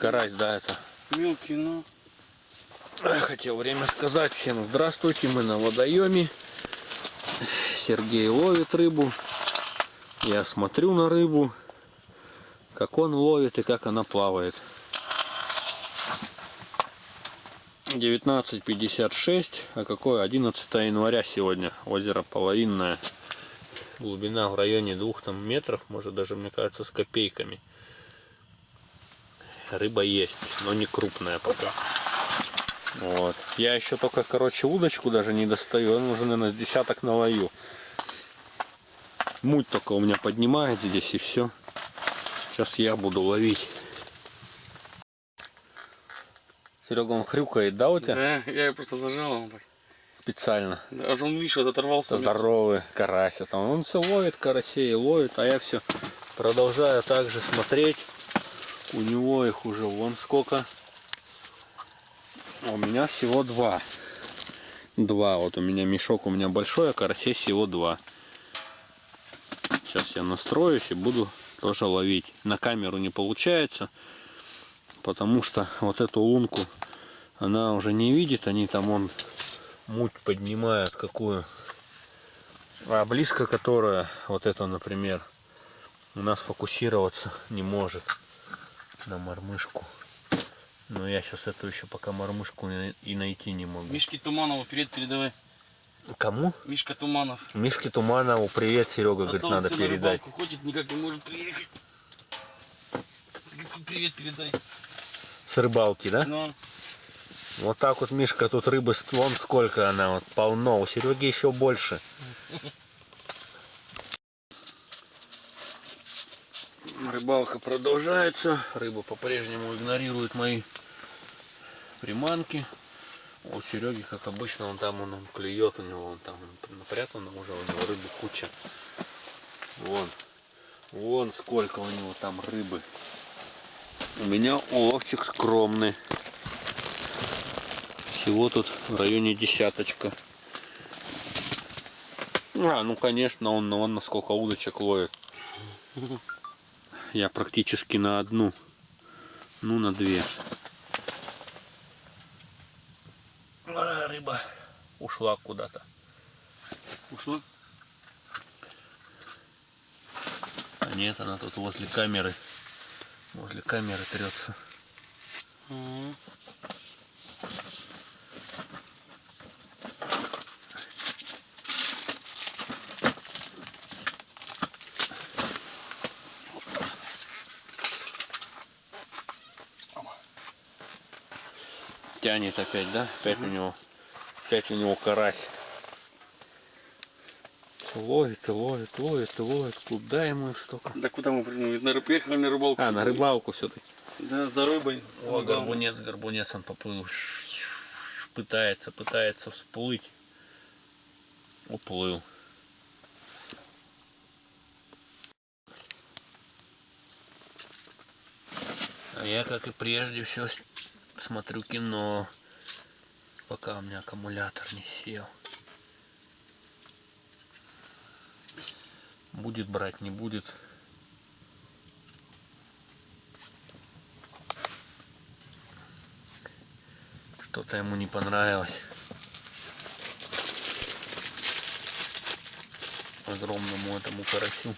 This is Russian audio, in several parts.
Карась, да, это. Мелкий, но... Эх, Хотел время сказать всем здравствуйте, мы на водоеме. Сергей ловит рыбу. Я смотрю на рыбу, как он ловит и как она плавает. 19.56, а какое 11 января сегодня. Озеро половинное. Глубина в районе двух там метров, может даже, мне кажется, с копейками. Рыба есть, но не крупная пока. Вот. Я еще только, короче, удочку даже не достаю. Он уже, наверное, с десяток наловил. Муть только у меня поднимает здесь и все. Сейчас я буду ловить. Серега, он хрюкает, да, у тебя? Да, я ее просто зажал. Он так. Специально. Да, аж он, видишь, вот оторвался. Здоровый карась. а Там он все ловит, карасей ловит, а я все продолжаю также смотреть. У него их уже вон сколько. А у меня всего два. Два. Вот у меня мешок у меня большой, а карасей всего два. Сейчас я настроюсь и буду тоже ловить. На камеру не получается, потому что вот эту лунку она уже не видит. Они там он муть поднимают какую. А близко которая, вот это, например, у нас фокусироваться не может на мормышку. Но я сейчас эту еще пока мормышку и найти не могу. Мишки Туманову привет передавай. Кому? Мишка Туманов. Мишке Туманову привет, Серега, А говорит, надо на передать. рыбалку ходит, никак не может приехать. Привет передай. С рыбалки, да? Ну, Вот так вот, Мишка, тут рыбы, вон сколько она, вот полно. У Сереги еще больше. Рыбалка продолжается. Рыба по-прежнему игнорирует мои приманки. У Сереги, как обычно, он там он, он клюет, у него он там напрятано уже, у него рыбы куча. Вон. Вон сколько у него там рыбы. У меня уловчик скромный. Всего тут в районе десяточка. А, ну конечно, он, он на сколько удочек ловит. Я практически на одну. Ну, на две. Рыба ушла куда-то. ушла. А нет, она тут возле камеры. Возле камеры трется. Ага. Тянет опять, да? Опять у него. Опять у него карась. Ловит ловит, ловит ловит. Куда ему их столько? Да куда мы? На, приехали на рыбалку. А, на рыбалку все-таки. Да, за рыбой. О, горбунец, горбунец, он поплыл. Пытается, пытается всплыть. Уплыл. А я, как и прежде, все смотрю кино, пока у меня аккумулятор не сел. Будет брать, не будет. Что-то ему не понравилось. Огромному этому карасю.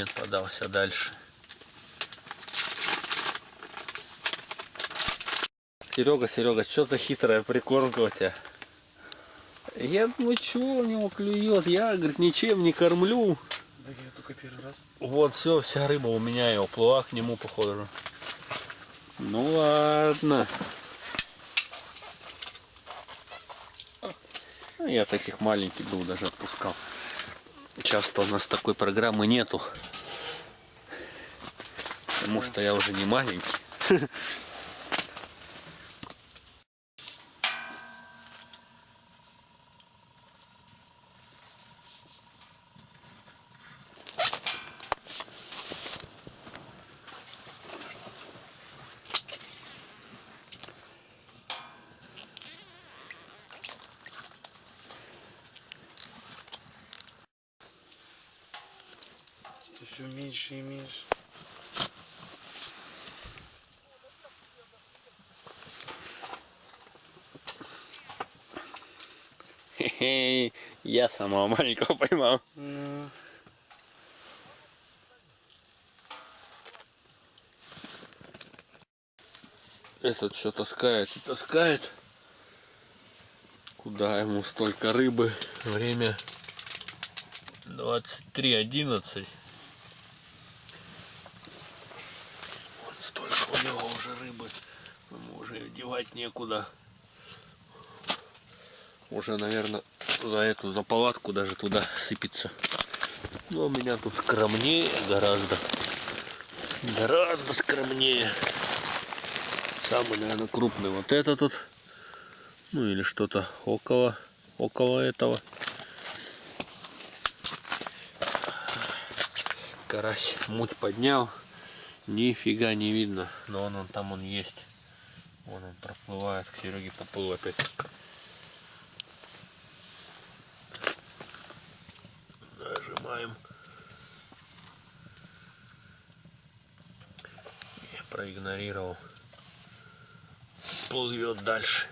Нет, подался дальше. Серега, Серега, что за хитрая прикормка у тебя? Я думаю, что у него клюет? Я, говорит, ничем не кормлю. Да я только первый раз. Вот все, вся рыба у меня и уплыла к нему, похоже. Ну ладно. Я таких маленьких был даже отпускал. Часто у нас такой программы нету. Потому что я уже не маленький. Все меньше и меньше. Хе-хе, я самого маленького поймал. Ну, Этот все таскает и таскает. Куда ему столько рыбы? Время 23.11. Вот столько у него уже рыбы. Уже её девать некуда. Уже, наверное, за эту, за палатку даже туда сыпется. Но у меня тут скромнее гораздо. Гораздо скромнее. Самый, наверное, крупный вот это тут. Ну или что-то около, около этого. Карась муть поднял. Нифига не видно. Но он, он там он есть. Вон он проплывает. К Сереге поплыл опять. Нажимаем. Я проигнорировал плывет дальше.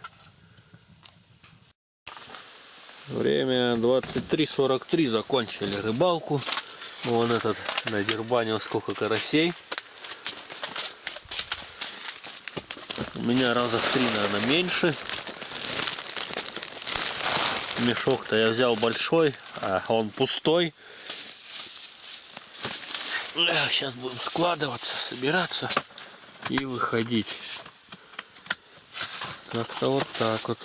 Время 23.43, закончили рыбалку. Вон этот надербанил сколько карасей. Меня раза в три, наверное, меньше. Мешок-то я взял большой, а он пустой. Сейчас будем складываться, собираться и выходить. Как-то вот так вот.